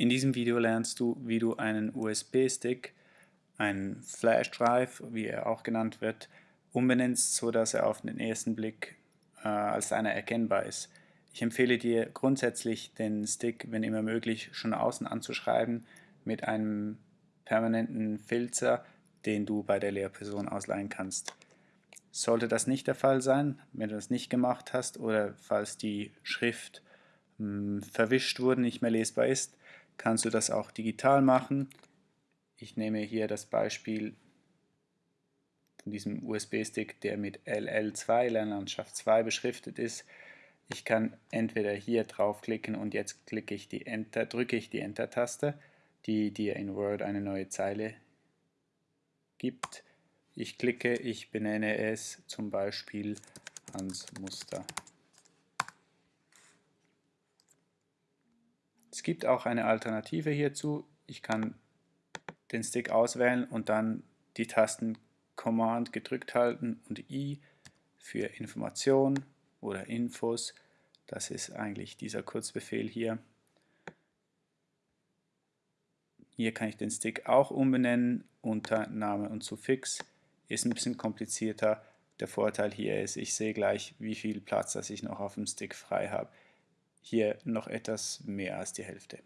In diesem Video lernst du, wie du einen USB-Stick, einen Flash Drive, wie er auch genannt wird, umbenennst, sodass er auf den ersten Blick äh, als einer erkennbar ist. Ich empfehle dir grundsätzlich den Stick, wenn immer möglich, schon außen anzuschreiben mit einem permanenten Filzer, den du bei der Lehrperson ausleihen kannst. Sollte das nicht der Fall sein, wenn du das nicht gemacht hast oder falls die Schrift mh, hm, verwischt wurde, nicht mehr lesbar ist, kannst du das auch digital machen. Ich nehme hier das Beispiel von diesem USB-Stick, der mit LL2, Lernlandschaft 2 beschriftet ist. Ich kann entweder hier draufklicken und jetzt klicke ich die Enter, drücke ich die Enter-Taste, die dir in Word eine neue Zeile gibt. Ich klicke, ich benenne es zum Beispiel Hans Muster. Es gibt auch eine Alternative hierzu. Ich kann den Stick auswählen und dann die Tasten Command gedrückt halten und I für Information oder Infos. Das ist eigentlich dieser Kurzbefehl hier. Hier kann ich den Stick auch umbenennen unter Name und Suffix. Ist ein bisschen komplizierter. Der Vorteil hier ist, ich sehe gleich, wie viel Platz das ich noch auf dem Stick frei habe hier noch etwas mehr als die Hälfte.